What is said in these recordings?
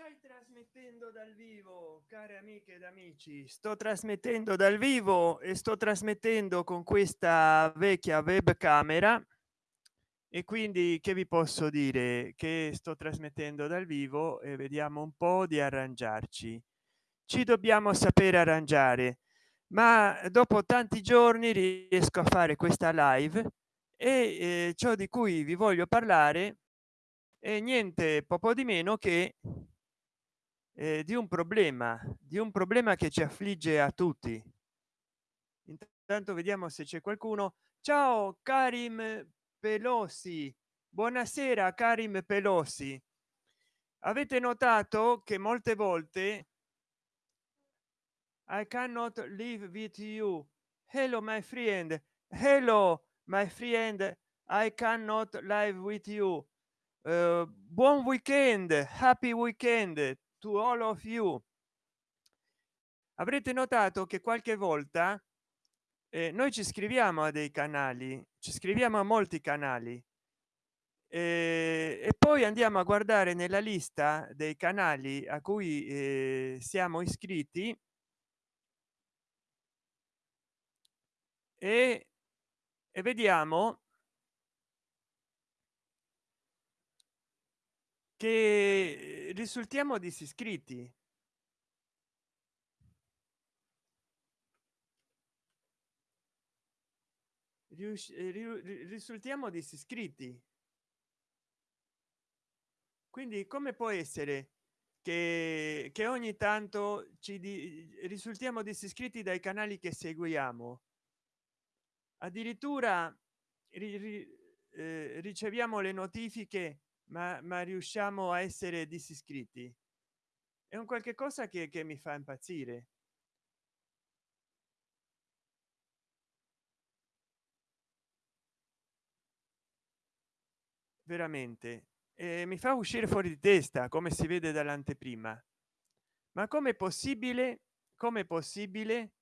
stai trasmettendo dal vivo care amiche ed amici? Sto trasmettendo dal vivo e sto trasmettendo con questa vecchia webcamera. E quindi che vi posso dire? Che sto trasmettendo dal vivo e vediamo un po di arrangiarci. Ci dobbiamo sapere arrangiare ma dopo tanti giorni riesco a fare questa live e eh, ciò di cui vi voglio parlare niente poco di meno che eh, di un problema di un problema che ci affligge a tutti. Intanto vediamo se c'è qualcuno. Ciao karim pelosi. Buonasera karim pelosi. Avete notato che molte volte i cannot live with you. Hello my friend. Hello my friend. I cannot live with you. Uh, buon weekend. Happy weekend to all of you. Avrete notato che qualche volta eh, noi ci scriviamo a dei canali ci scriviamo a molti canali eh, e poi andiamo a guardare nella lista dei canali a cui eh, siamo iscritti e, e vediamo che risultiamo disiscritti. Eh, risultiamo disiscritti. Quindi come può essere che, che ogni tanto ci di, risultiamo disiscritti dai canali che seguiamo? Addirittura ri, ri, eh, riceviamo le notifiche ma, ma riusciamo a essere disiscritti? È un qualche cosa che, che mi fa impazzire. Veramente. Eh, mi fa uscire fuori di testa come si vede dall'anteprima. Ma come possibile come possibile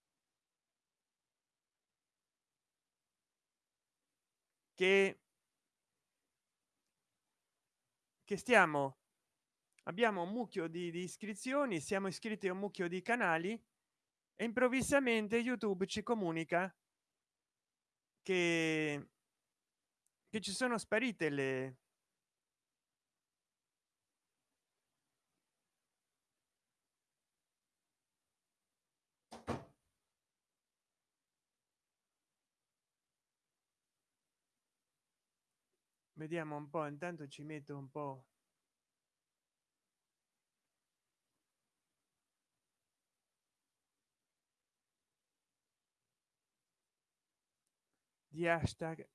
che che stiamo abbiamo un mucchio di, di iscrizioni siamo iscritti a un mucchio di canali e improvvisamente youtube ci comunica che che ci sono sparite le vediamo un po intanto ci metto un po. Di hashtag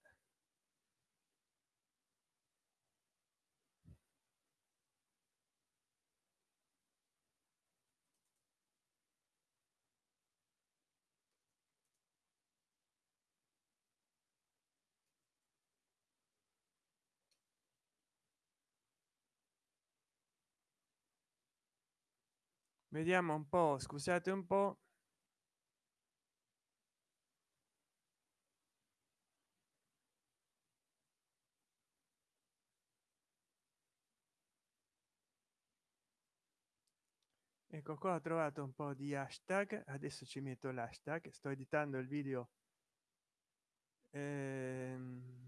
vediamo un po scusate un po. Ecco qua ho trovato un po di hashtag. Adesso ci metto l'hashtag. Sto editando il video. Ehm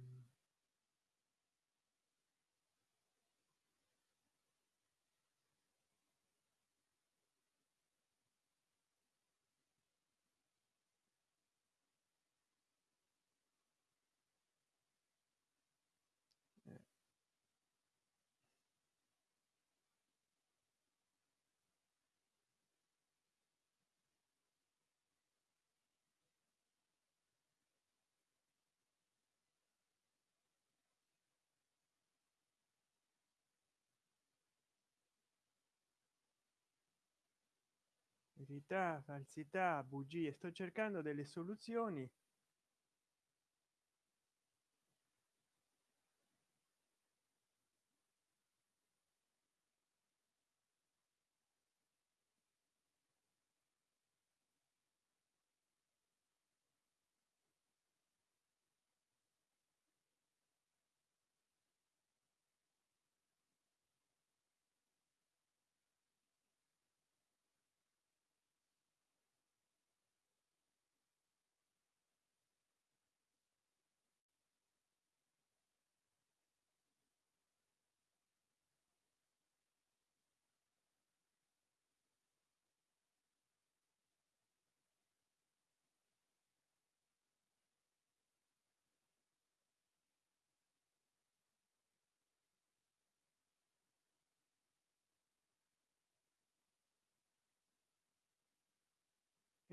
verità falsità bugie. Sto cercando delle soluzioni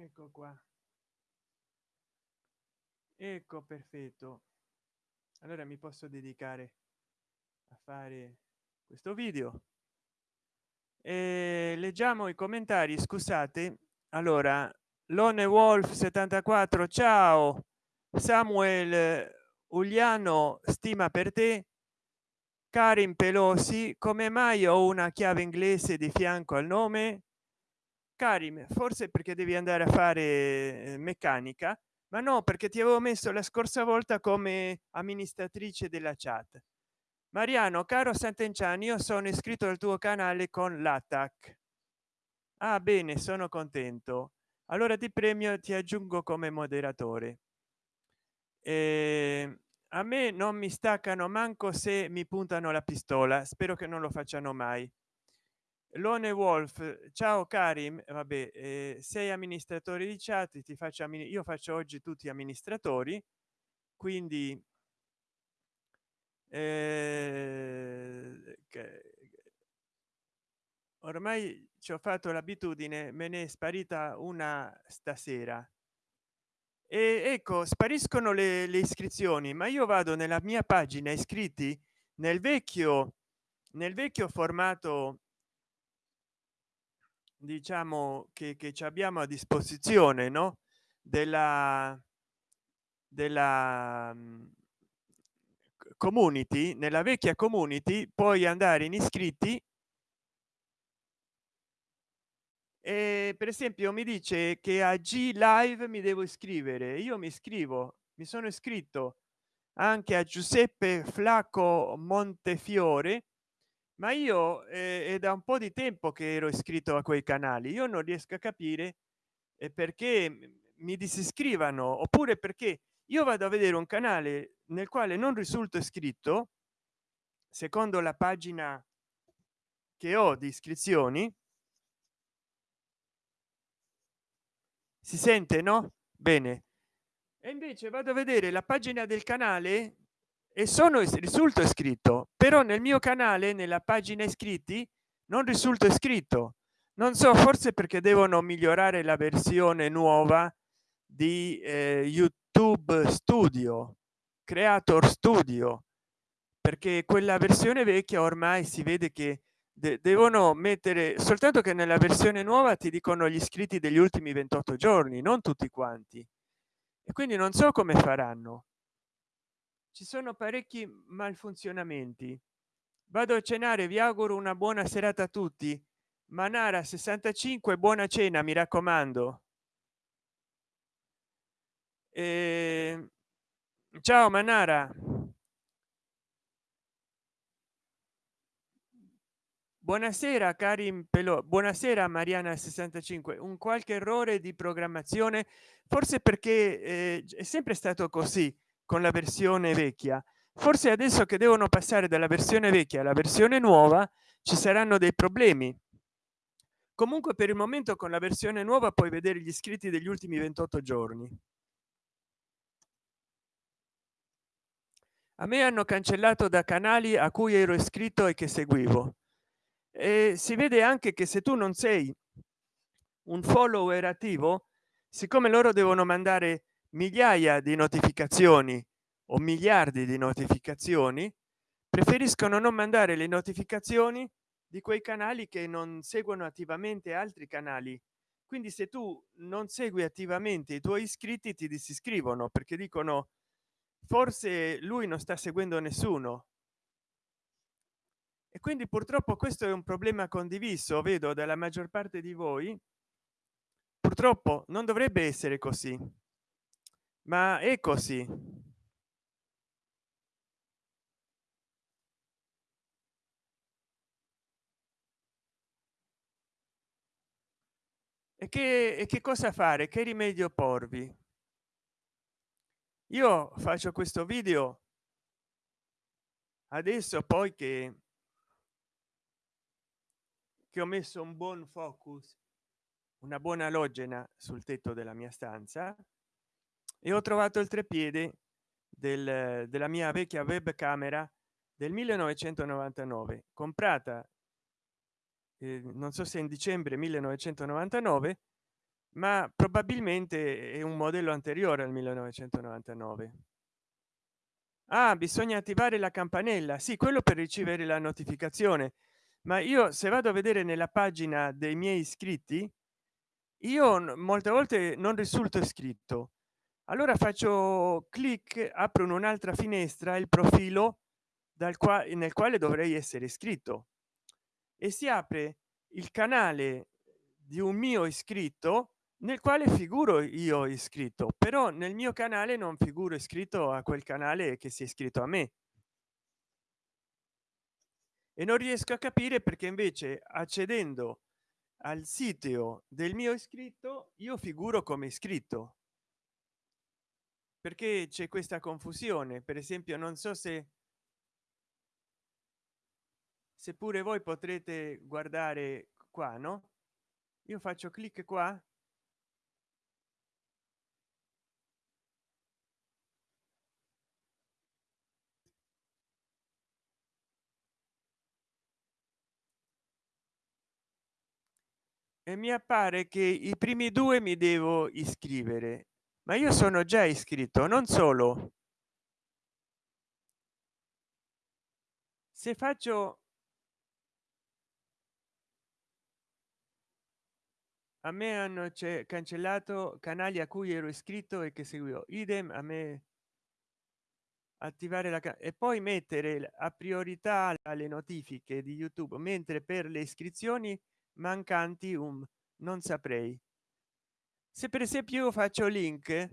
ecco qua. Ecco perfetto. Allora mi posso dedicare a fare questo video. E leggiamo i commentari scusate. Allora lone wolf 74 ciao. Samuel uliano stima per te. Karim pelosi come mai ho una chiave inglese di fianco al nome karim forse perché devi andare a fare eh, meccanica ma no perché ti avevo messo la scorsa volta come amministratrice della chat. Mariano caro sant'enciani io sono iscritto al tuo canale con l'attack ah bene sono contento. Allora ti premio ti aggiungo come moderatore. E a me non mi staccano manco se mi puntano la pistola spero che non lo facciano mai lone wolf ciao karim vabbè eh, sei amministratore di chat ti faccio io faccio oggi tutti amministratori quindi eh, ormai ci ho fatto l'abitudine me ne è sparita una stasera e ecco spariscono le, le iscrizioni ma io vado nella mia pagina iscritti nel vecchio nel vecchio formato diciamo che, che ci abbiamo a disposizione no? Della della community nella vecchia community puoi andare in iscritti e per esempio mi dice che a g live mi devo iscrivere. Io mi iscrivo mi sono iscritto anche a giuseppe flacco montefiore ma io eh, è da un po di tempo che ero iscritto a quei canali io non riesco a capire eh, perché mi disiscrivano oppure perché io vado a vedere un canale nel quale non risulto iscritto secondo la pagina che ho di iscrizioni si sente no? Bene. E invece vado a vedere la pagina del canale e sono risulto iscritto però nel mio canale nella pagina iscritti non risulta iscritto non so forse perché devono migliorare la versione nuova di eh, youtube studio creator studio perché quella versione vecchia ormai si vede che de devono mettere soltanto che nella versione nuova ti dicono gli iscritti degli ultimi 28 giorni non tutti quanti. E quindi non so come faranno ci sono parecchi malfunzionamenti. Vado a cenare vi auguro una buona serata a tutti. Manara 65 buona cena mi raccomando. E... ciao manara. Buonasera karim pelo buonasera mariana 65 un qualche errore di programmazione? Forse perché eh, è sempre stato così con la versione vecchia. Forse adesso che devono passare dalla versione vecchia alla versione nuova ci saranno dei problemi. Comunque per il momento con la versione nuova puoi vedere gli iscritti degli ultimi 28 giorni. A me hanno cancellato da canali a cui ero iscritto e che seguivo. E si vede anche che se tu non sei un follower attivo siccome loro devono mandare migliaia di notificazioni o miliardi di notificazioni preferiscono non mandare le notificazioni di quei canali che non seguono attivamente altri canali. Quindi se tu non segui attivamente i tuoi iscritti ti disiscrivono perché dicono forse lui non sta seguendo nessuno. E quindi purtroppo questo è un problema condiviso vedo dalla maggior parte di voi. Purtroppo non dovrebbe essere così ma è così. E che, e che cosa fare? Che rimedio porvi? Io faccio questo video adesso poi che che ho messo un buon focus una buona logena sul tetto della mia stanza e ho trovato il treppiede del, della mia vecchia web camera del 1999 comprata eh, non so se in dicembre 1999 ma probabilmente è un modello anteriore al 1999 ah, bisogna attivare la campanella. Sì quello per ricevere la notificazione. Ma io se vado a vedere nella pagina dei miei iscritti io molte volte non risulto iscritto allora faccio clic apro un'altra finestra il profilo dal quale nel quale dovrei essere iscritto. E si apre il canale di un mio iscritto nel quale figuro io iscritto però nel mio canale non figuro iscritto a quel canale che si è iscritto a me. E non riesco a capire perché invece accedendo al sito del mio iscritto io figuro come iscritto perché c'è questa confusione. Per esempio non so se seppure voi potrete guardare qua no? Io faccio clic qua. E mi appare che i primi due mi devo iscrivere ma io sono già iscritto non solo. Se faccio a me hanno cancellato canali a cui ero iscritto e che seguivo. Idem a me. Attivare la e poi mettere a priorità alle notifiche di youtube mentre per le iscrizioni mancanti un non saprei se per esempio io faccio link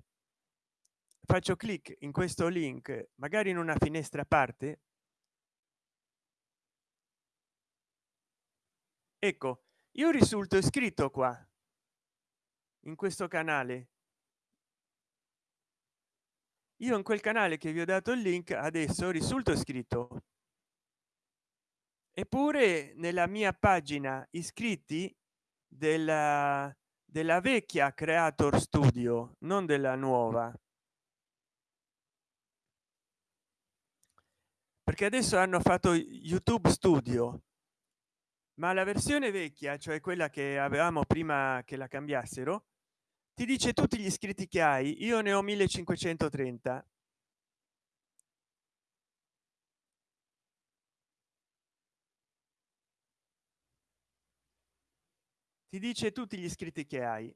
faccio clic in questo link magari in una finestra a parte ecco io risulto iscritto qua in questo canale. Io in quel canale che vi ho dato il link adesso risulto iscritto. Eppure nella mia pagina iscritti della della vecchia creator studio non della nuova. Perché adesso hanno fatto youtube studio. Ma la versione vecchia cioè quella che avevamo prima che la cambiassero ti dice tutti gli iscritti che hai io ne ho 1530 ti dice tutti gli iscritti che hai.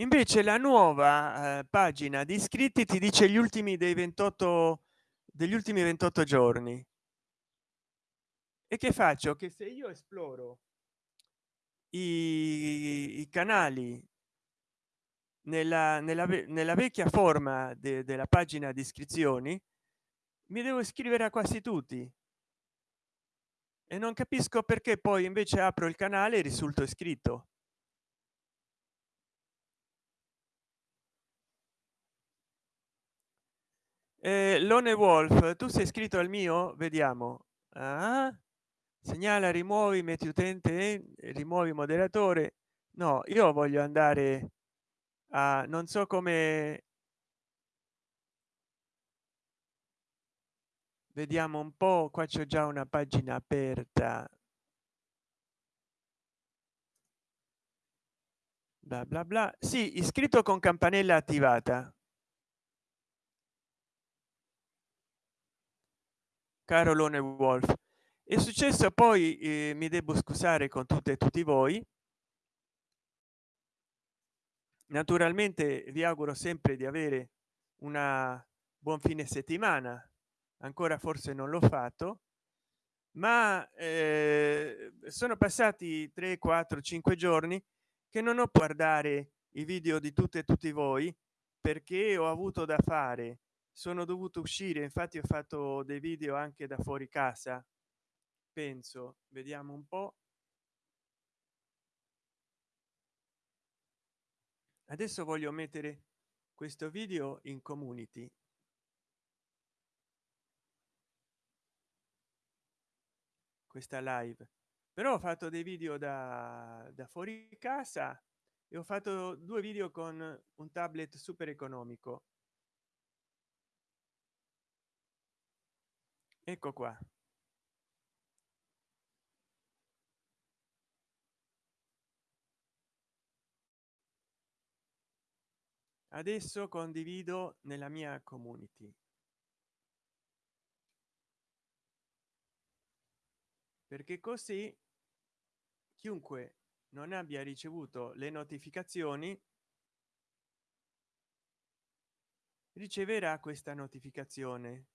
Invece la nuova eh, pagina di iscritti ti dice gli ultimi dei 28 degli ultimi 28 giorni. E che faccio? Che se io esploro i, i canali nella, nella, nella, vecchia forma de, della pagina di iscrizioni mi devo iscrivere a quasi tutti e non capisco perché poi invece apro il canale e risulto iscritto. Eh, lone wolf tu sei iscritto al mio? Vediamo. Ah, segnala rimuovi metti utente rimuovi moderatore. No io voglio andare a non so come vediamo un po qua c'è già una pagina aperta. Bla bla bla. Sì iscritto con campanella attivata. Carolone wolf. È successo poi eh, mi devo scusare con tutte e tutti voi. Naturalmente vi auguro sempre di avere una buon fine settimana ancora forse non l'ho fatto ma eh, sono passati 3 4 5 giorni che non ho guardare i video di tutte e tutti voi perché ho avuto da fare. Sono dovuto uscire infatti ho fatto dei video anche da fuori casa. Penso vediamo un po. Adesso voglio mettere questo video in community questa live. Però ho fatto dei video da, da fuori casa e ho fatto due video con un tablet super economico. Ecco qua. Adesso condivido nella mia community. Perché così chiunque non abbia ricevuto le notificazioni riceverà questa notificazione.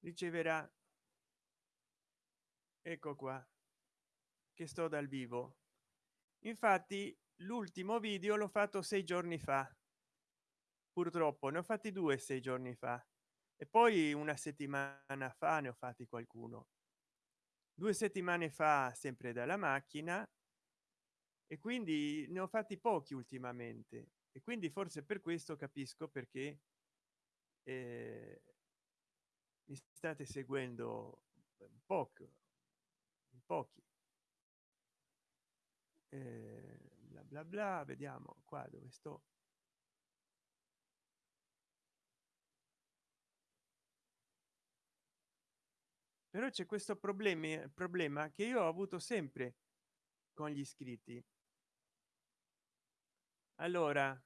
Riceverà ecco qua che sto dal vivo. Infatti l'ultimo video l'ho fatto sei giorni fa. Purtroppo ne ho fatti due sei giorni fa. E poi una settimana fa ne ho fatti qualcuno. Due settimane fa sempre dalla macchina e quindi ne ho fatti pochi ultimamente. E quindi forse per questo capisco perché eh, mi state seguendo poco pochi. Eh, bla bla bla vediamo qua dove sto. Però c'è questo problema problema che io ho avuto sempre con gli iscritti. Allora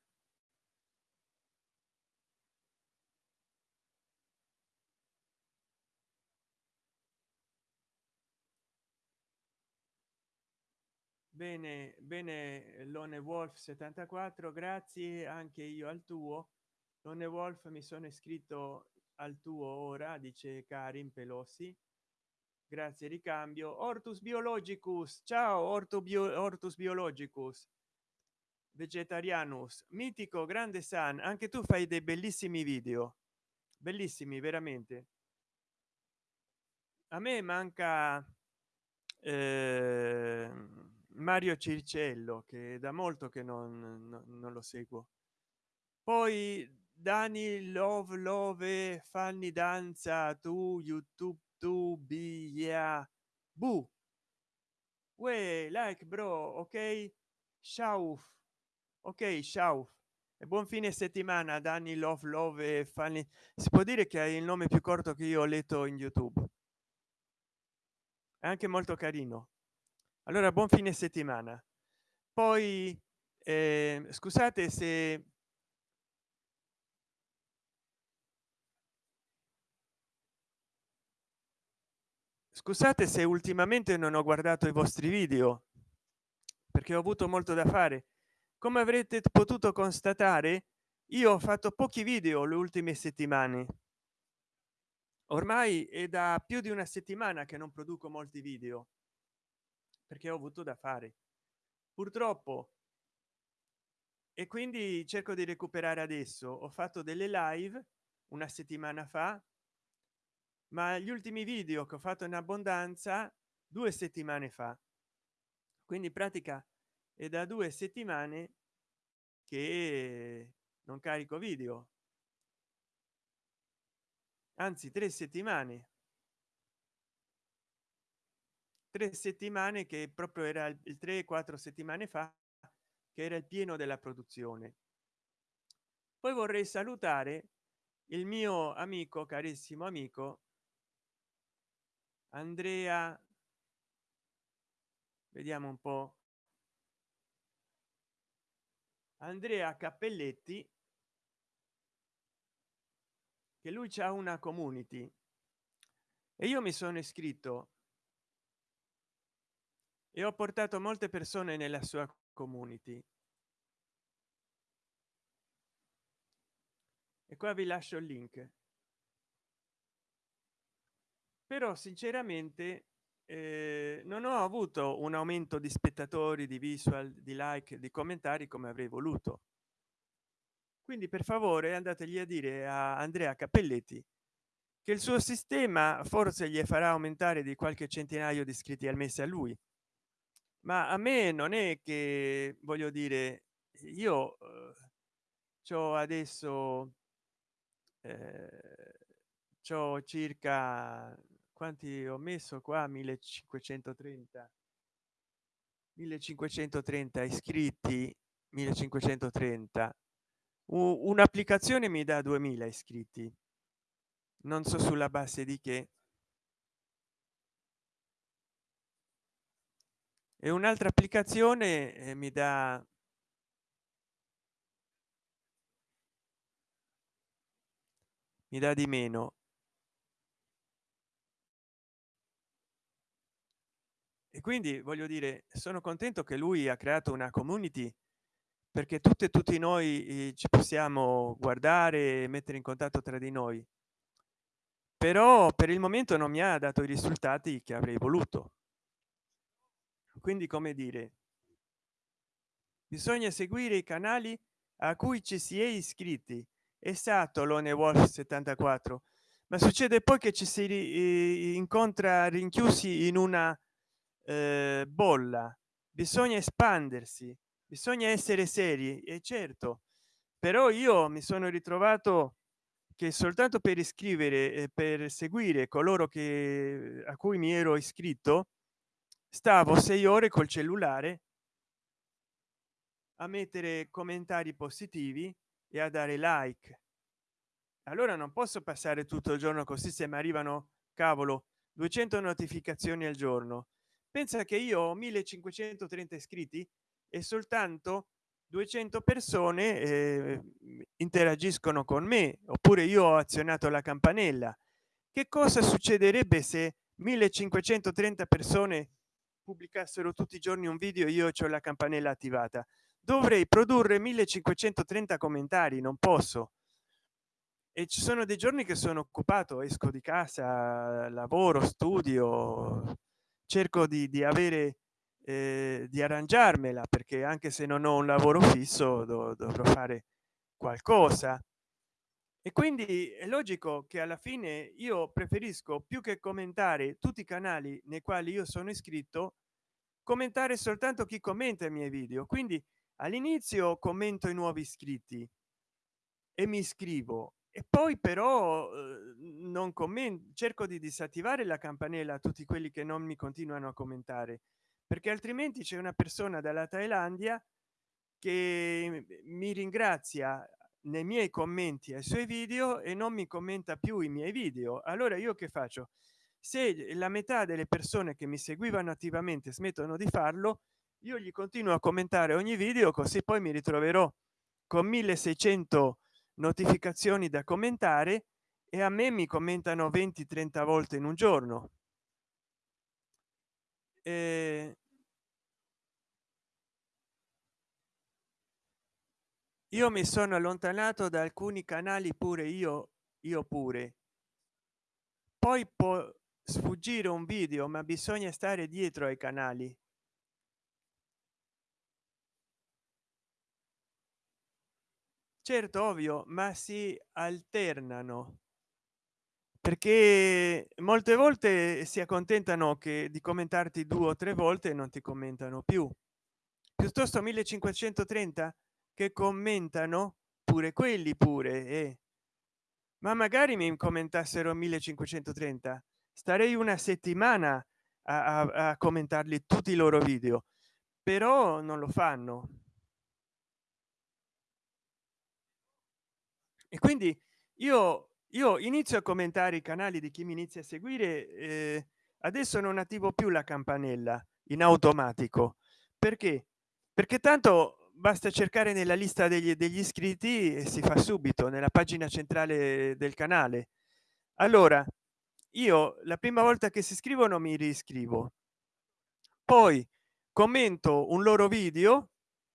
bene bene lone wolf 74 grazie anche io al tuo. Lone wolf mi sono iscritto al tuo ora dice karim pelosi. Grazie ricambio. Ortus biologicus. Ciao orto bio ortus biologicus. Vegetarianus. Mitico grande san anche tu fai dei bellissimi video. Bellissimi veramente. A me manca eh, mario circello che da molto che non, non, non lo seguo. Poi dani love love fanni danza tu youtube tu yeah bu. Uè, like bro ok? Ciao ok ciao e buon fine settimana danni love love fanni si può dire che hai il nome più corto che io ho letto in youtube. È anche molto carino allora buon fine settimana. Poi eh, scusate se scusate se ultimamente non ho guardato i vostri video perché ho avuto molto da fare. Come avrete potuto constatare io ho fatto pochi video le ultime settimane. Ormai è da più di una settimana che non produco molti video perché ho avuto da fare. Purtroppo e quindi cerco di recuperare adesso ho fatto delle live una settimana fa ma gli ultimi video che ho fatto in abbondanza due settimane fa. Quindi in pratica è da due settimane che non carico video. Anzi tre settimane tre settimane che proprio era il 3 4 settimane fa che era il pieno della produzione. Poi vorrei salutare il mio amico carissimo amico andrea vediamo un po. Andrea cappelletti che lui c'ha una community. E io mi sono iscritto e ho portato molte persone nella sua community. E qua vi lascio il link. Però sinceramente eh, non ho avuto un aumento di spettatori di visual di like di commentari come avrei voluto. Quindi per favore andategli a dire a andrea cappelletti che il suo sistema forse gli farà aumentare di qualche centinaio di iscritti al mese a lui ma a me non è che voglio dire io eh, ho adesso eh, c'ho circa quanti ho messo qua? 1530 1530 iscritti 1530 un'applicazione mi dà 2000 iscritti. Non so sulla base di che e un'altra applicazione eh, mi dà mi dà di meno. E quindi voglio dire sono contento che lui ha creato una community perché tutte e tutti noi eh, ci possiamo guardare e mettere in contatto tra di noi. Però per il momento non mi ha dato i risultati che avrei voluto quindi come dire bisogna seguire i canali a cui ci si è iscritti. Esatto lone wolf 74 ma succede poi che ci si incontra rinchiusi in una eh, bolla. Bisogna espandersi bisogna essere seri e certo. Però io mi sono ritrovato che soltanto per iscrivere e per seguire coloro che a cui mi ero iscritto stavo sei ore col cellulare a mettere commentari positivi e a dare like. Allora non posso passare tutto il giorno così se mi arrivano cavolo 200 notificazioni al giorno. Pensa che io ho 1530 iscritti e soltanto 200 persone eh, interagiscono con me oppure io ho azionato la campanella. Che cosa succederebbe se 1530 persone pubblicassero tutti i giorni un video io ho la campanella attivata. Dovrei produrre 1530 commentari non posso. E ci sono dei giorni che sono occupato esco di casa lavoro studio cerco di, di avere eh, di arrangiarmela perché anche se non ho un lavoro fisso dov dovrò fare qualcosa. E quindi è logico che alla fine io preferisco più che commentare tutti i canali nei quali io sono iscritto commentare soltanto chi commenta i miei video. Quindi all'inizio commento i nuovi iscritti e mi iscrivo. E poi però eh, non commento cerco di disattivare la campanella a tutti quelli che non mi continuano a commentare perché altrimenti c'è una persona dalla thailandia che mi ringrazia nei miei commenti ai suoi video e non mi commenta più i miei video. Allora io che faccio se la metà delle persone che mi seguivano attivamente smettono di farlo io gli continuo a commentare ogni video così poi mi ritroverò con 1600 notificazioni da commentare e a me mi commentano 20 30 volte in un giorno. E io mi sono allontanato da alcuni canali pure io io pure. Poi può sfuggire un video ma bisogna stare dietro ai canali. Certo ovvio ma si alternano. Perché molte volte si accontentano che di commentarti due o tre volte non ti commentano più. Piuttosto 1530 che commentano pure quelli pure eh. ma magari mi commentassero 1530 starei una settimana a, a, a commentarli tutti i loro video però non lo fanno. E quindi io io inizio a commentare i canali di chi mi inizia a seguire eh, adesso non attivo più la campanella in automatico. Perché? Perché tanto basta cercare nella lista degli, degli iscritti e si fa subito nella pagina centrale del canale. Allora io la prima volta che si iscrivono mi riscrivo. Poi commento un loro video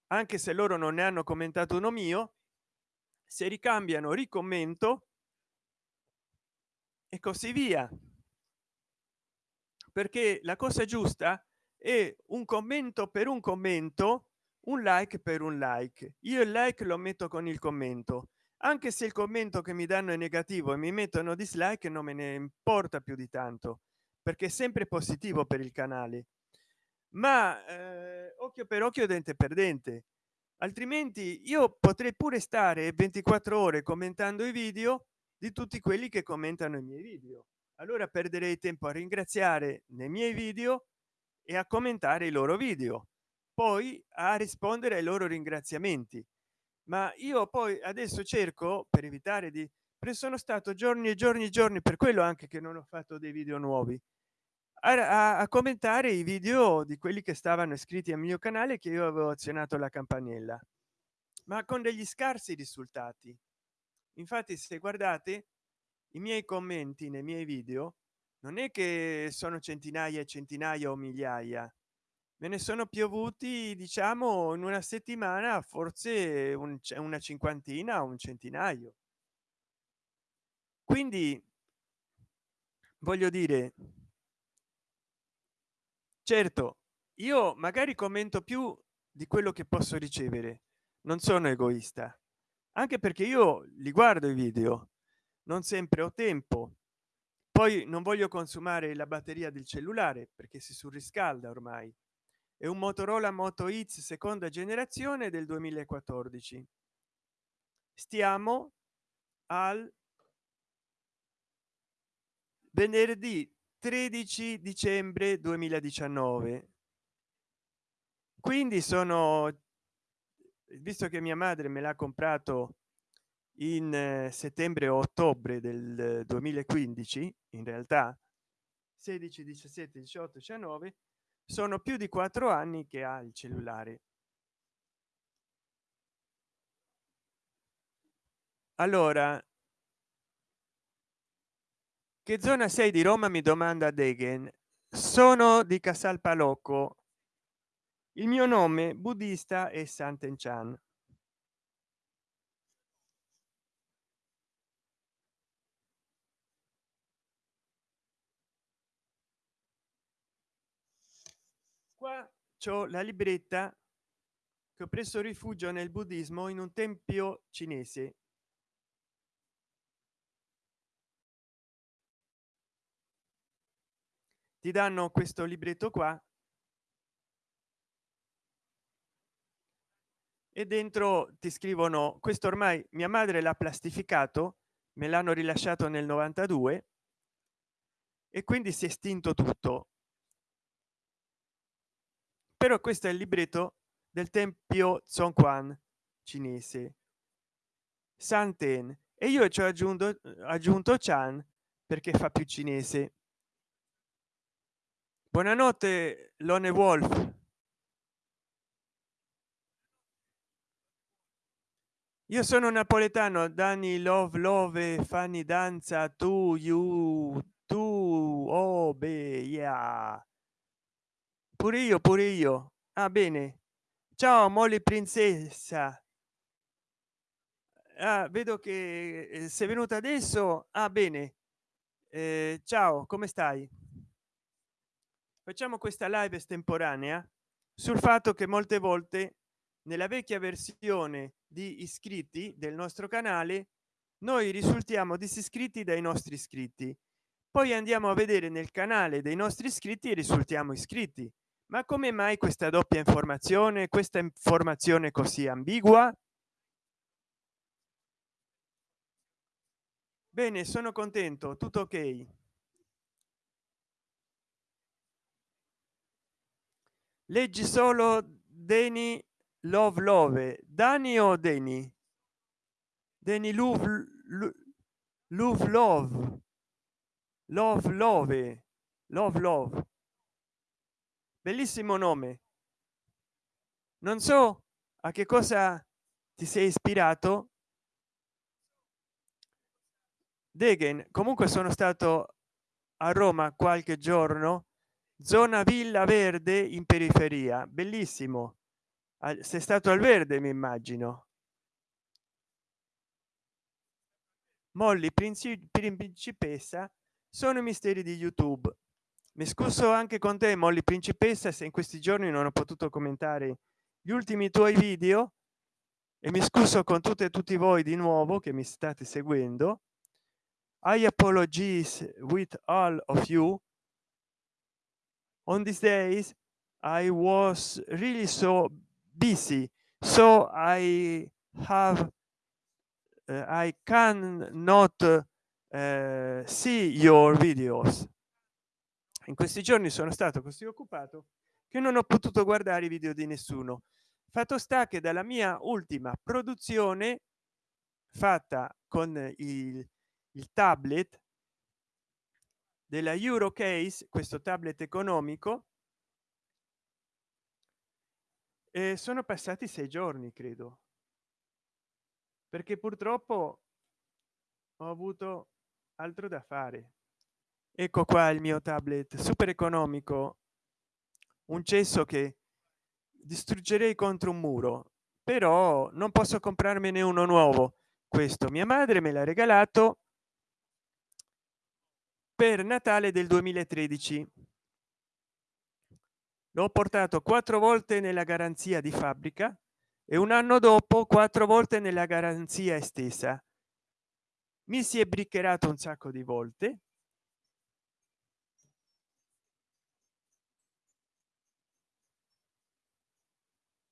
anche se loro non ne hanno commentato uno mio se ricambiano ricommento e così via. Perché la cosa giusta è un commento per un commento un like per un like. Io il like lo metto con il commento anche se il commento che mi danno è negativo e mi mettono dislike non me ne importa più di tanto perché è sempre positivo per il canale. Ma eh, occhio per occhio dente per dente. Altrimenti io potrei pure stare 24 ore commentando i video di tutti quelli che commentano i miei video. Allora perderei tempo a ringraziare nei miei video e a commentare i loro video poi a rispondere ai loro ringraziamenti ma io poi adesso cerco per evitare di sono stato giorni e giorni e giorni per quello anche che non ho fatto dei video nuovi a, a, commentare i video di quelli che stavano iscritti al mio canale che io avevo azionato la campanella ma con degli scarsi risultati. Infatti se guardate i miei commenti nei miei video non è che sono centinaia e centinaia o migliaia me ne sono piovuti diciamo in una settimana forse un, una cinquantina un centinaio. Quindi voglio dire certo io magari commento più di quello che posso ricevere non sono egoista anche perché io li guardo i video non sempre ho tempo. Poi non voglio consumare la batteria del cellulare perché si surriscalda ormai è un motorola moto x seconda generazione del 2014 stiamo al venerdì 13 dicembre 2019 quindi sono visto che mia madre me l'ha comprato in eh, settembre o ottobre del 2015 in realtà 16 17 18 19 sono più di quattro anni che ha il cellulare. Allora che zona sei di roma mi domanda degen. Sono di casal palocco. Il mio nome buddista è sant'enchan qua c'ho la libretta che ho preso rifugio nel buddismo in un tempio cinese. Ti danno questo libretto qua. E dentro ti scrivono questo ormai mia madre l'ha plastificato me l'hanno rilasciato nel 92 e quindi si è estinto tutto però questo è il libretto del tempio Song Quan cinese. Santen. E io ci ho aggiunto aggiunto Chan perché fa più cinese. Buonanotte lone wolf. Io sono napoletano dani love love fanny danza tu you tu oh be yeah pure io pure io. Ah bene. Ciao molly princessa. Ah, vedo che eh, sei venuta adesso? Ah bene. Eh, ciao come stai? Facciamo questa live estemporanea sul fatto che molte volte nella vecchia versione di iscritti del nostro canale noi risultiamo disiscritti dai nostri iscritti. Poi andiamo a vedere nel canale dei nostri iscritti e risultiamo iscritti ma come mai questa doppia informazione questa informazione così ambigua? Bene sono contento tutto ok. Leggi solo deni love love. Dani o deni? Deni love love love. Love love. Love love bellissimo nome. Non so a che cosa ti sei ispirato. Degen comunque sono stato a roma qualche giorno zona villa verde in periferia. Bellissimo. Sei stato al verde mi immagino. Molly principessa sono misteri di youtube mi scuso anche con te molly principessa se in questi giorni non ho potuto commentare gli ultimi tuoi video. E mi scuso con tutte e tutti voi di nuovo che mi state seguendo. I apologies with all of you. On these days i was really so busy. So i have uh, i can not uh, see your videos in questi giorni sono stato così occupato che non ho potuto guardare i video di nessuno. Fatto sta che dalla mia ultima produzione fatta con il, il tablet della eurocase questo tablet economico e sono passati sei giorni credo. Perché purtroppo ho avuto altro da fare ecco qua il mio tablet super economico. Un cesso che distruggerei contro un muro però non posso comprarmene uno nuovo. Questo mia madre me l'ha regalato per natale del 2013 l'ho portato quattro volte nella garanzia di fabbrica e un anno dopo quattro volte nella garanzia estesa. Mi si è briccerato un sacco di volte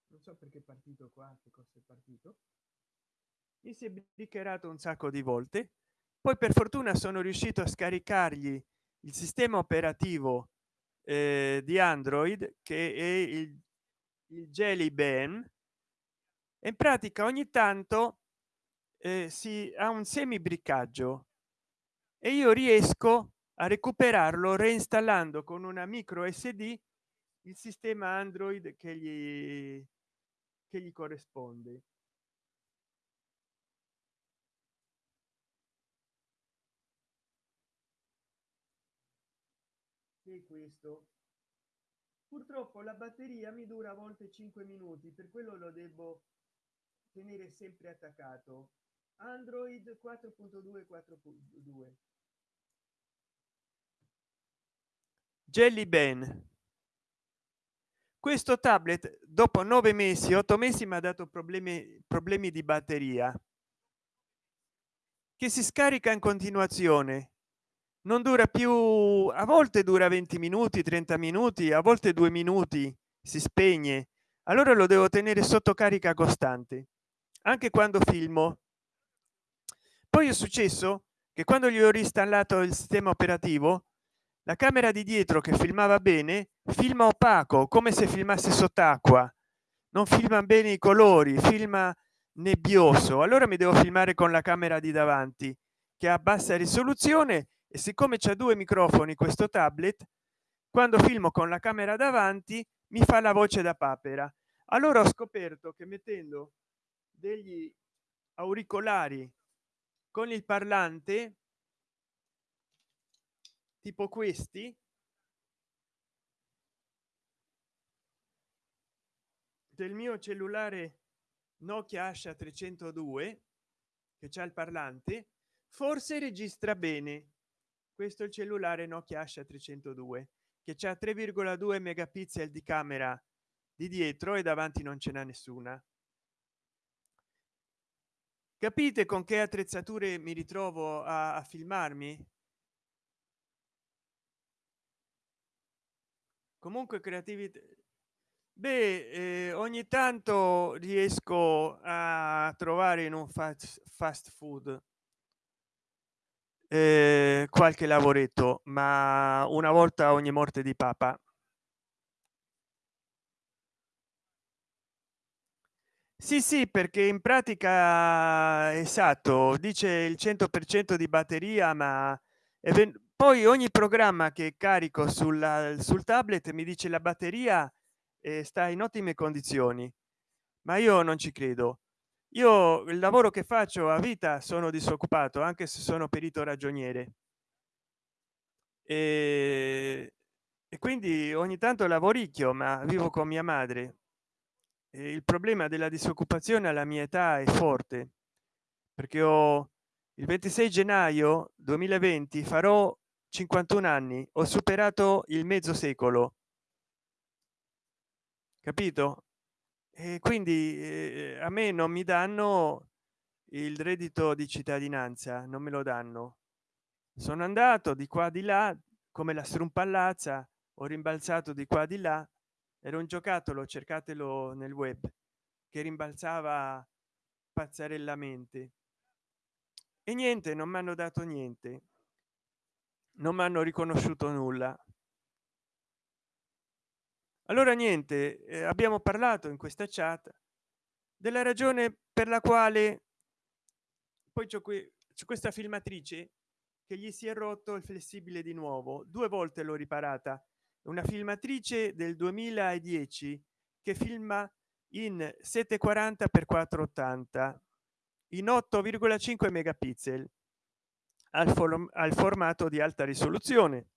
non so perché è partito qua che cosa è partito. Mi si è briccerato un sacco di volte. Poi per fortuna sono riuscito a scaricargli il sistema operativo eh, di android che è il, il jelly ben in pratica ogni tanto eh, si ha un semi briccaggio e io riesco a recuperarlo reinstallando con una micro sd il sistema android che gli che gli corrisponde. Che questo. Purtroppo la batteria mi dura a volte 5 minuti per quello lo devo tenere sempre attaccato. Android 4.2 4.2 jelly ben questo tablet dopo nove mesi otto mesi mi ha dato problemi problemi di batteria che si scarica in continuazione. Non dura più a volte dura 20 minuti 30 minuti a volte due minuti si spegne. Allora lo devo tenere sotto carica costante anche quando filmo. Poi è successo che quando gli ho reinstallato il sistema operativo la camera di dietro che filmava bene filma opaco come se filmasse sott'acqua. Non filma bene i colori filma nebbioso. Allora mi devo filmare con la camera di davanti che ha bassa risoluzione e siccome c'è due microfoni questo tablet quando filmo con la camera davanti mi fa la voce da papera. Allora ho scoperto che mettendo degli auricolari con il parlante tipo questi. Del mio cellulare nokia asha 302 che c'è il parlante forse registra bene. Questo è il cellulare nokia asha 302 che c'è 3,2 megapixel di camera di dietro e davanti non ce n'è nessuna. Capite con che attrezzature mi ritrovo a, a filmarmi comunque creatività beh eh, ogni tanto riesco a trovare in un fast, fast food eh, qualche lavoretto ma una volta ogni morte di papa. Sì sì perché in pratica esatto dice il 100 per cento di batteria ma poi ogni programma che carico sulla, sul tablet mi dice la batteria eh, sta in ottime condizioni. Ma io non ci credo. Io il lavoro che faccio a vita sono disoccupato anche se sono perito ragioniere. E, e quindi ogni tanto lavoricchio ma vivo con mia madre. E il problema della disoccupazione alla mia età è forte perché ho il 26 gennaio 2020 farò 51 anni ho superato il mezzo secolo. Capito? E quindi eh, a me non mi danno il reddito di cittadinanza non me lo danno. Sono andato di qua di là come la strumpallazza ho rimbalzato di qua di là. Era un giocattolo cercatelo nel web che rimbalzava pazzarellamente. E niente non mi hanno dato niente non mi hanno riconosciuto nulla. Allora niente eh, abbiamo parlato in questa chat della ragione per la quale poi c'è qui c'è questa filmatrice che gli si è rotto il flessibile di nuovo. Due volte l'ho riparata. Una filmatrice del 2010 che filma in 740 x 480 in 8,5 megapixel al, al formato di alta risoluzione.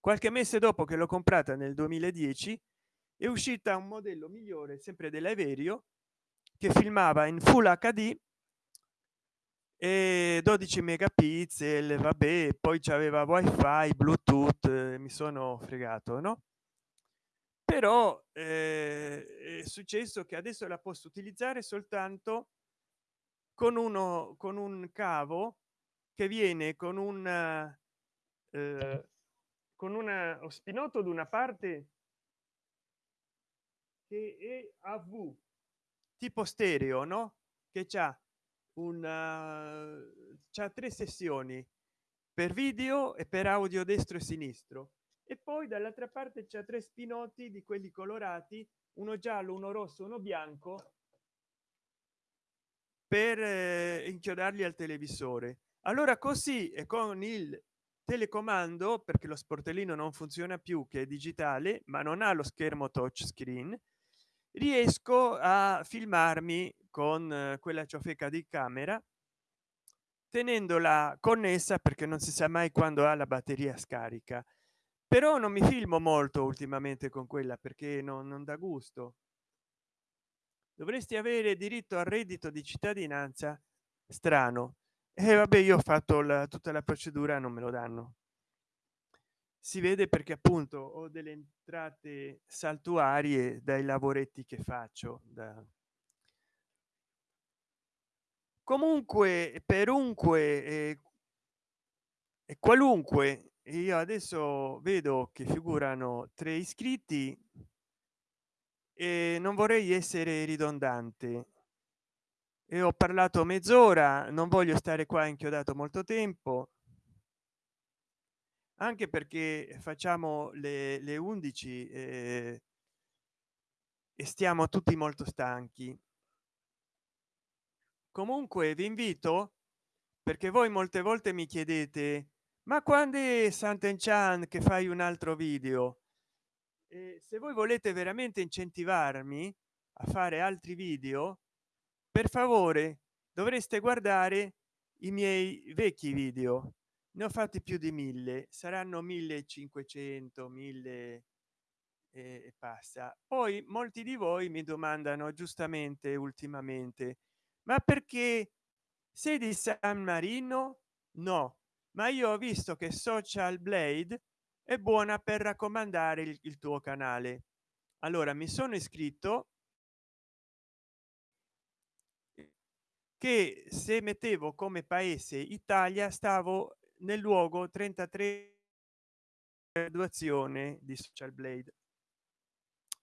Qualche mese dopo che l'ho comprata nel 2010 è uscita un modello migliore sempre dell'aerio che filmava in full hd e 12 megapixel vabbè poi c'aveva wifi bluetooth mi sono fregato no? Però eh, è successo che adesso la posso utilizzare soltanto con uno con un cavo che viene con un eh, con una spinotto da una parte che è a v tipo stereo no? Che c'ha una c'ha tre sessioni per video e per audio destro e sinistro. E poi dall'altra parte c'è tre spinotti di quelli colorati uno giallo uno rosso uno bianco per eh, inchiodarli al televisore allora così e con il telecomando perché lo sportellino non funziona più che è digitale ma non ha lo schermo touch screen riesco a filmarmi con eh, quella ciofeca di camera tenendola connessa perché non si sa mai quando ha la batteria scarica. Però non mi filmo molto ultimamente con quella perché non, non dà gusto. Dovresti avere diritto al reddito di cittadinanza strano e eh, vabbè io ho fatto la, tutta la procedura non me lo danno. Si vede perché appunto ho delle entrate saltuarie dai lavoretti che faccio da... comunque perunque e, e qualunque io adesso vedo che figurano tre iscritti e non vorrei essere ridondante e ho parlato mezz'ora non voglio stare qua inchiodato molto tempo. Anche perché facciamo le, le 11 eh, e stiamo tutti molto stanchi. Comunque vi invito perché voi molte volte mi chiedete ma quando è Sant'Enchan che fai un altro video? E se voi volete veramente incentivarmi a fare altri video per favore dovreste guardare i miei vecchi video. Ne ho fatti più di mille saranno 1500 1000 e passa. Poi molti di voi mi domandano giustamente ultimamente ma perché sei di san marino? No ma io ho visto che social blade è buona per raccomandare il, il tuo canale. Allora mi sono iscritto che se mettevo come paese italia stavo nel luogo 33 graduazione di social blade.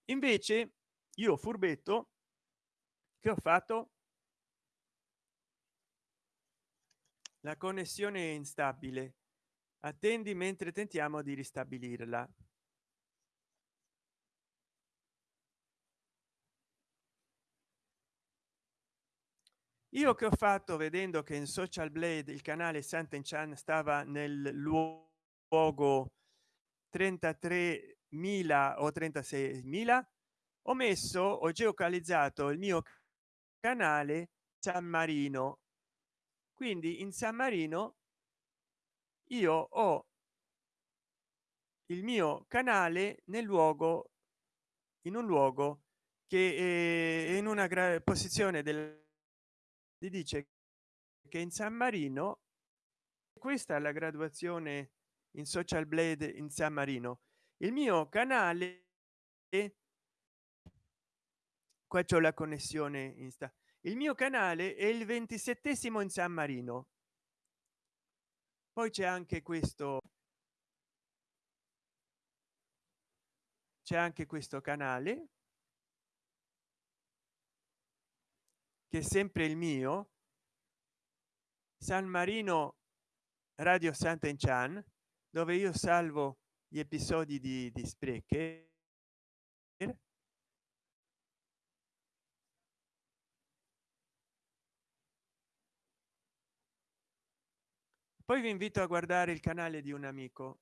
Invece io furbetto che ho fatto? La connessione è instabile. Attendi mentre tentiamo di ristabilirla io che ho fatto vedendo che in social blade il canale Sant'Enchan stava nel luogo 33.000 o 36.000 ho messo ho geocalizzato il mio canale San Marino. Quindi in San Marino io ho il mio canale nel luogo in un luogo che è in una posizione del dice che in san marino questa è la graduazione in social blade in san marino il mio canale qua c'è la connessione insta il mio canale è il ventisettesimo in san marino. Poi c'è anche questo c'è anche questo canale che è sempre il mio san marino radio sant'enchan dove io salvo gli episodi di, di spreche poi vi invito a guardare il canale di un amico.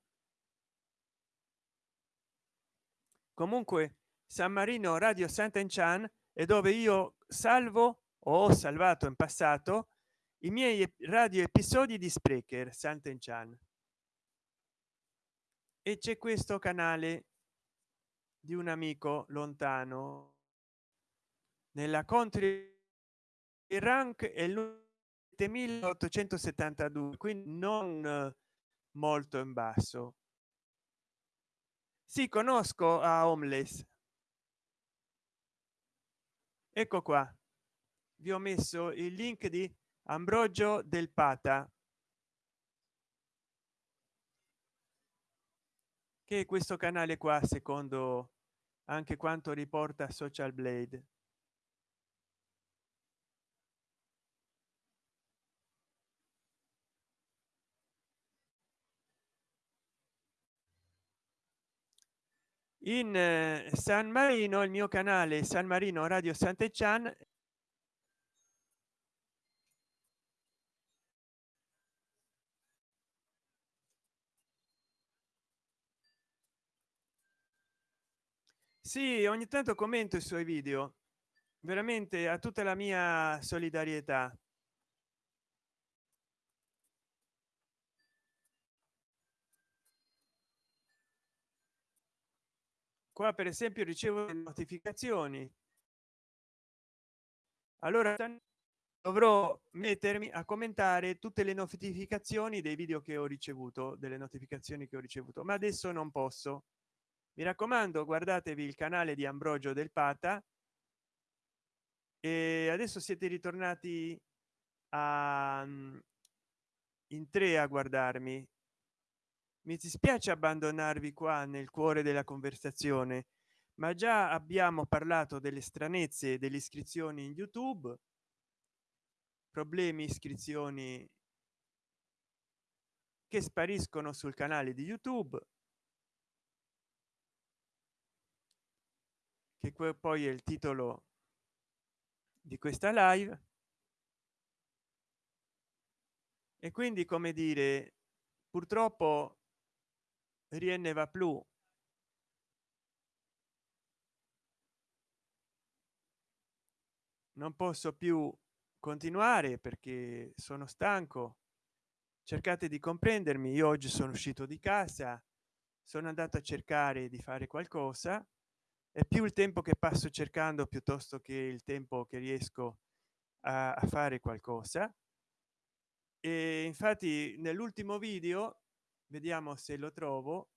Comunque san marino radio sant'enchan e dove io salvo ho salvato in passato i miei radio episodi di sprecher sant'enchan e c'è questo canale di un amico lontano nella country rank è il 1872 quindi non molto in basso. Si conosco a homeless. Ecco qua vi ho messo il link di ambrogio del pata che questo canale qua secondo anche quanto riporta social blade. In eh, san marino il mio canale san marino radio sant'echan sì ogni tanto commento i suoi video. Veramente a tutta la mia solidarietà. Qua per esempio ricevo notificazioni. Allora dovrò mettermi a commentare tutte le notificazioni dei video che ho ricevuto delle notificazioni che ho ricevuto ma adesso non posso mi raccomando guardatevi il canale di ambrogio del pata. E adesso siete ritornati a in tre a guardarmi. Mi dispiace abbandonarvi qua nel cuore della conversazione ma già abbiamo parlato delle stranezze delle iscrizioni in youtube. Problemi iscrizioni che spariscono sul canale di youtube che poi è il titolo di questa live. E quindi come dire purtroppo rien va più non posso più continuare perché sono stanco. Cercate di comprendermi io oggi sono uscito di casa sono andato a cercare di fare qualcosa è più il tempo che passo cercando piuttosto che il tempo che riesco a, a fare qualcosa. E infatti nell'ultimo video vediamo se lo trovo.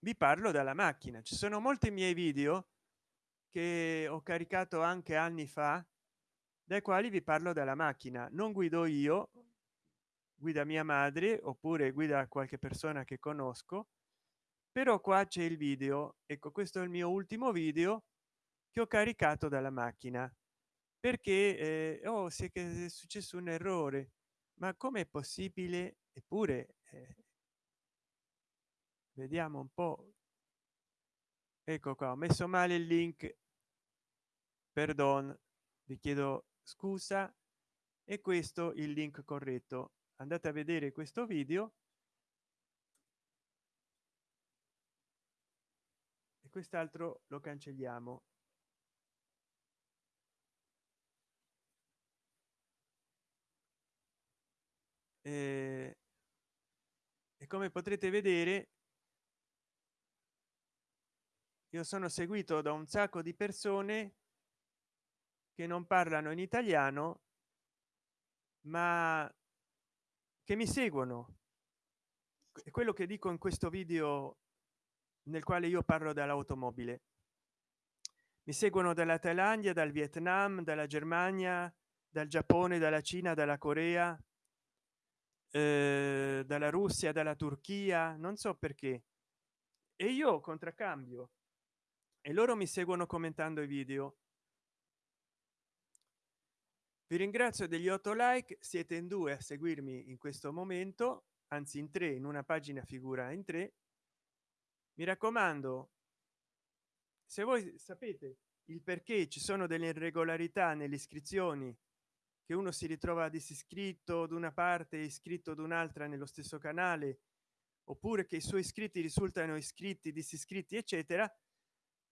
Vi parlo dalla macchina. Ci sono molti miei video che ho caricato anche anni fa dai quali vi parlo dalla macchina. Non guido io guida mia madre oppure guida qualche persona che conosco però qua c'è il video ecco questo è il mio ultimo video che ho caricato dalla macchina. Perché eh, oh, se è successo un errore. Ma com'è possibile? Eppure eh, vediamo un po. Ecco qua ho messo male il link. Perdon vi chiedo scusa. E questo il link corretto. Andate a vedere questo video quest'altro lo cancelliamo. E, e come potrete vedere io sono seguito da un sacco di persone che non parlano in italiano ma che mi seguono. È quello che dico in questo video nel quale io parlo dall'automobile mi seguono dalla thailandia dal vietnam dalla germania dal giappone dalla cina dalla corea eh, dalla russia dalla turchia non so perché. E io contraccambio. E loro mi seguono commentando i video. Vi ringrazio degli 8 like siete in due a seguirmi in questo momento anzi in tre in una pagina figura in tre mi raccomando se voi sapete il perché ci sono delle irregolarità nelle iscrizioni che uno si ritrova disiscritto ad una parte iscritto ad un'altra nello stesso canale oppure che i suoi iscritti risultano iscritti disiscritti eccetera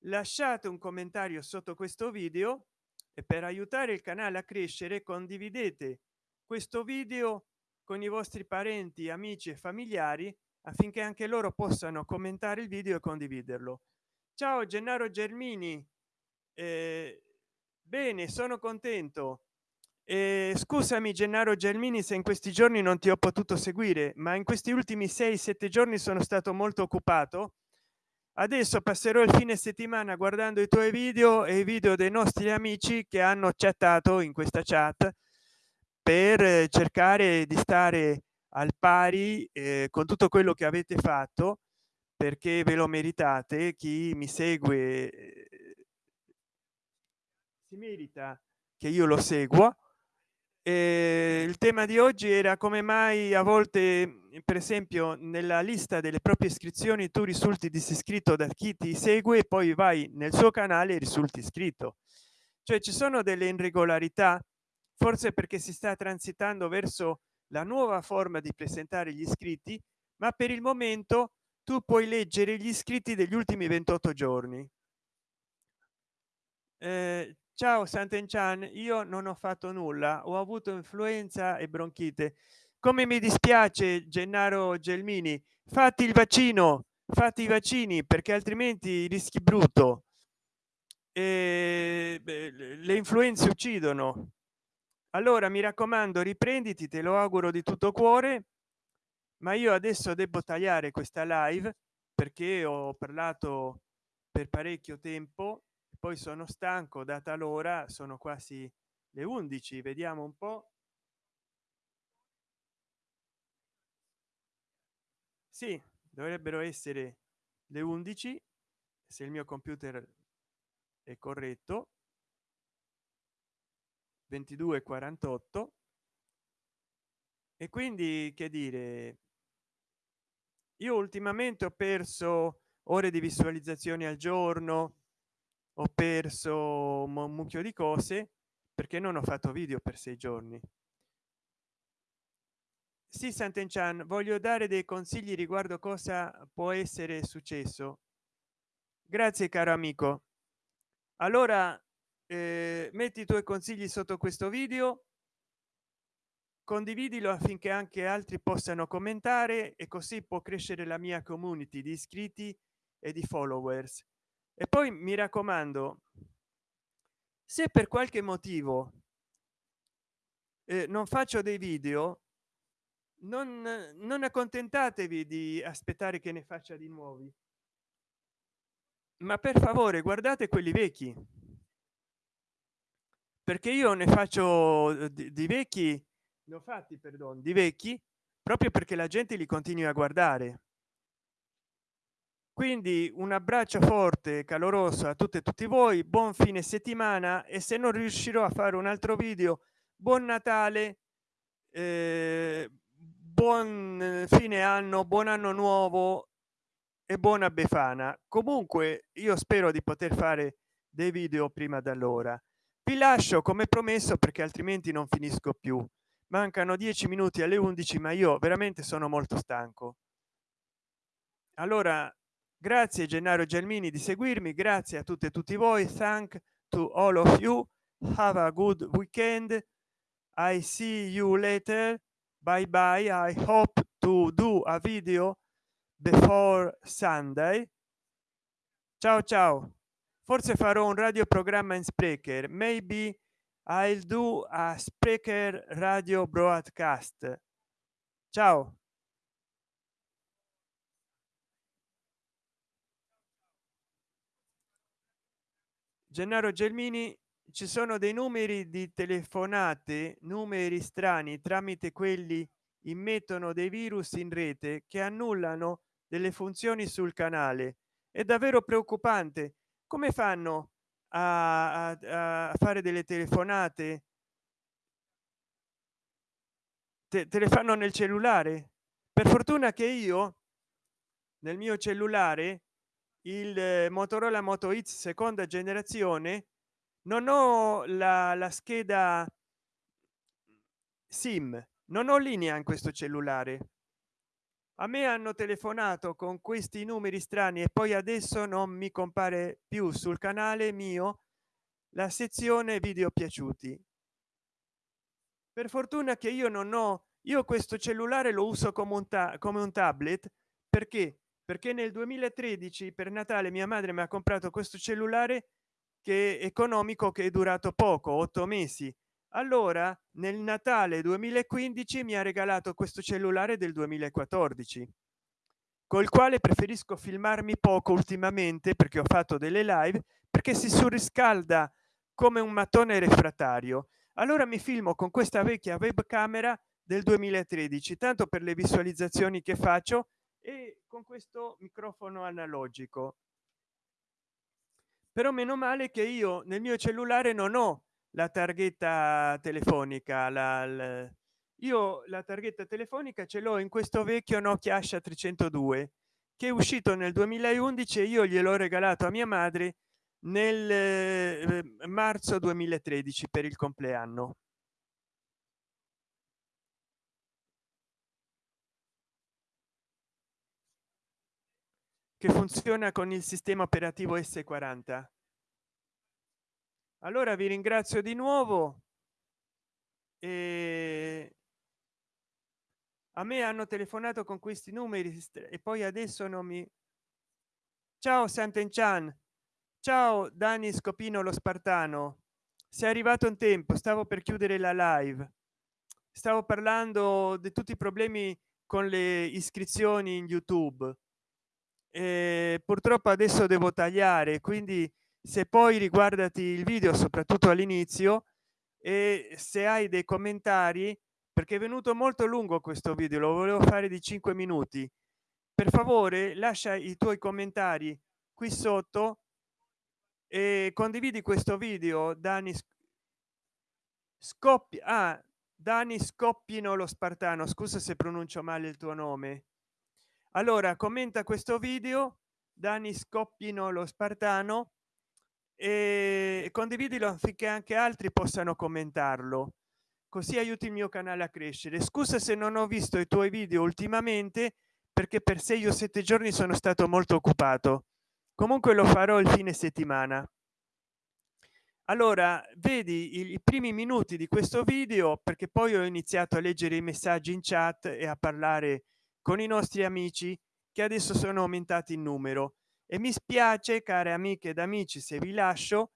lasciate un commentario sotto questo video e per aiutare il canale a crescere condividete questo video con i vostri parenti amici e familiari affinché anche loro possano commentare il video e condividerlo. Ciao gennaro germini. Eh, bene sono contento. Eh, scusami gennaro germini se in questi giorni non ti ho potuto seguire ma in questi ultimi 6 7 giorni sono stato molto occupato. Adesso passerò il fine settimana guardando i tuoi video e i video dei nostri amici che hanno chattato in questa chat per cercare di stare al pari eh, con tutto quello che avete fatto perché ve lo meritate chi mi segue eh, si merita che io lo seguo. E il tema di oggi era come mai a volte per esempio nella lista delle proprie iscrizioni tu risulti disiscritto da chi ti segue e poi vai nel suo canale e risulti iscritto. Cioè ci sono delle irregolarità forse perché si sta transitando verso la nuova forma di presentare gli iscritti ma per il momento tu puoi leggere gli iscritti degli ultimi 28 giorni. Eh, ciao Sant'Enchan io non ho fatto nulla ho avuto influenza e bronchite. Come mi dispiace gennaro gelmini fatti il vaccino fatti i vaccini perché altrimenti rischi brutto. E le influenze uccidono allora mi raccomando riprenditi te lo auguro di tutto cuore ma io adesso devo tagliare questa live perché ho parlato per parecchio tempo poi sono stanco data l'ora sono quasi le 11 vediamo un po. Sì dovrebbero essere le 11 se il mio computer è corretto 22 48 e quindi che dire io ultimamente ho perso ore di visualizzazione al giorno ho perso un mucchio di cose perché non ho fatto video per sei giorni. Sì Sant'Enchan voglio dare dei consigli riguardo cosa può essere successo. Grazie caro amico. Allora eh, metti i tuoi consigli sotto questo video condividilo affinché anche altri possano commentare e così può crescere la mia community di iscritti e di followers. E poi mi raccomando se per qualche motivo eh, non faccio dei video non non accontentatevi di aspettare che ne faccia di nuovi. Ma per favore guardate quelli vecchi perché io ne faccio eh, di, di vecchi ne ho fatti perdono di vecchi proprio perché la gente li continui a guardare. Quindi un abbraccio forte caloroso a tutte e tutti voi buon fine settimana e se non riuscirò a fare un altro video buon natale eh, buon fine anno buon anno nuovo e buona befana. Comunque io spero di poter fare dei video prima d'allora vi lascio come promesso perché altrimenti non finisco più. Mancano dieci minuti alle 11 ma io veramente sono molto stanco. Allora grazie gennaro gelmini di seguirmi grazie a tutte e tutti voi. Thank to all of you. Have a good weekend. I see you later. Bye bye i hope to do a video before sunday. Ciao ciao forse farò un radioprogramma in sprecher. Maybe i'll do a sprecher radio broadcast. Ciao. Gennaro gelmini ci sono dei numeri di telefonate numeri strani tramite quelli immettono dei virus in rete che annullano delle funzioni sul canale. È davvero preoccupante come fanno a, a, a fare delle telefonate? Te, te le fanno nel cellulare? Per fortuna che io nel mio cellulare il motorola moto x seconda generazione non ho la, la scheda sim non ho linea in questo cellulare a me hanno telefonato con questi numeri strani e poi adesso non mi compare più sul canale mio la sezione video piaciuti. Per fortuna che io non ho io questo cellulare lo uso come un, come un tablet perché? Perché nel 2013 per natale mia madre mi ha comprato questo cellulare che è economico che è durato poco otto mesi allora nel natale 2015 mi ha regalato questo cellulare del 2014 col quale preferisco filmarmi poco ultimamente perché ho fatto delle live perché si surriscalda come un mattone refrattario allora mi filmo con questa vecchia webcamera del 2013 tanto per le visualizzazioni che faccio e con questo microfono analogico. Però meno male che io nel mio cellulare non ho la targhetta telefonica la, la io la targhetta telefonica ce l'ho in questo vecchio nokia asha 302 che è uscito nel 2011 e io gliel'ho regalato a mia madre nel eh, marzo 2013 per il compleanno. Che funziona con il sistema operativo s40 allora vi ringrazio di nuovo e a me hanno telefonato con questi numeri e poi adesso non mi ciao Sant'Enchan. Ciao Dani Scopino lo Spartano. Sei arrivato in tempo stavo per chiudere la live. Stavo parlando di tutti i problemi con le iscrizioni in youtube. E purtroppo adesso devo tagliare quindi se poi riguardati il video soprattutto all'inizio e se hai dei commentari perché è venuto molto lungo questo video lo volevo fare di 5 minuti. Per favore lascia i tuoi commentari qui sotto e condividi questo video dani scoppia ah, dani scoppino lo spartano scusa se pronuncio male il tuo nome. Allora commenta questo video dani scoppino lo spartano e condividilo affinché anche altri possano commentarlo. Così aiuti il mio canale a crescere. Scusa se non ho visto i tuoi video ultimamente perché per sei o sette giorni sono stato molto occupato. Comunque lo farò il fine settimana. Allora vedi i, primi minuti di questo video perché poi ho iniziato a leggere i messaggi in chat e a parlare con i nostri amici che adesso sono aumentati in numero e mi spiace care amiche ed amici se vi lascio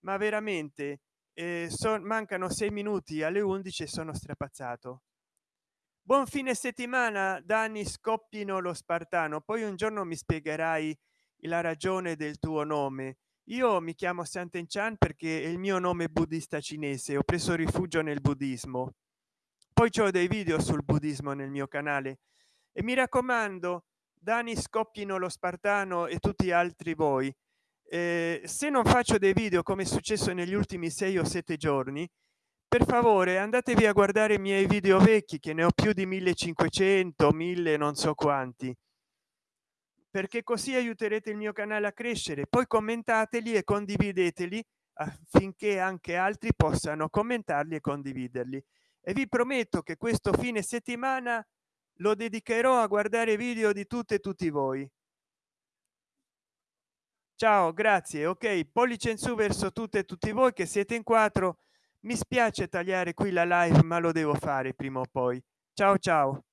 ma veramente eh, son, mancano sei minuti alle 11 e sono strapazzato. Buon fine settimana danni scoppino lo spartano poi un giorno mi spiegherai la ragione del tuo nome. Io mi chiamo Sant'Enchan perché è il mio nome buddista cinese ho preso rifugio nel buddismo. Poi ho dei video sul buddismo nel mio canale. E mi raccomando dani scoppino lo spartano e tutti gli altri voi. Eh, se non faccio dei video come è successo negli ultimi sei o sette giorni per favore andatevi a guardare i miei video vecchi che ne ho più di 1500 1000 non so quanti. Perché così aiuterete il mio canale a crescere. Poi commentateli e condivideteli affinché anche altri possano commentarli e condividerli. E vi prometto che questo fine settimana lo dedicherò a guardare video di tutte e tutti voi. Ciao grazie ok pollice in su verso tutte e tutti voi che siete in quattro. Mi spiace tagliare qui la live ma lo devo fare prima o poi. Ciao ciao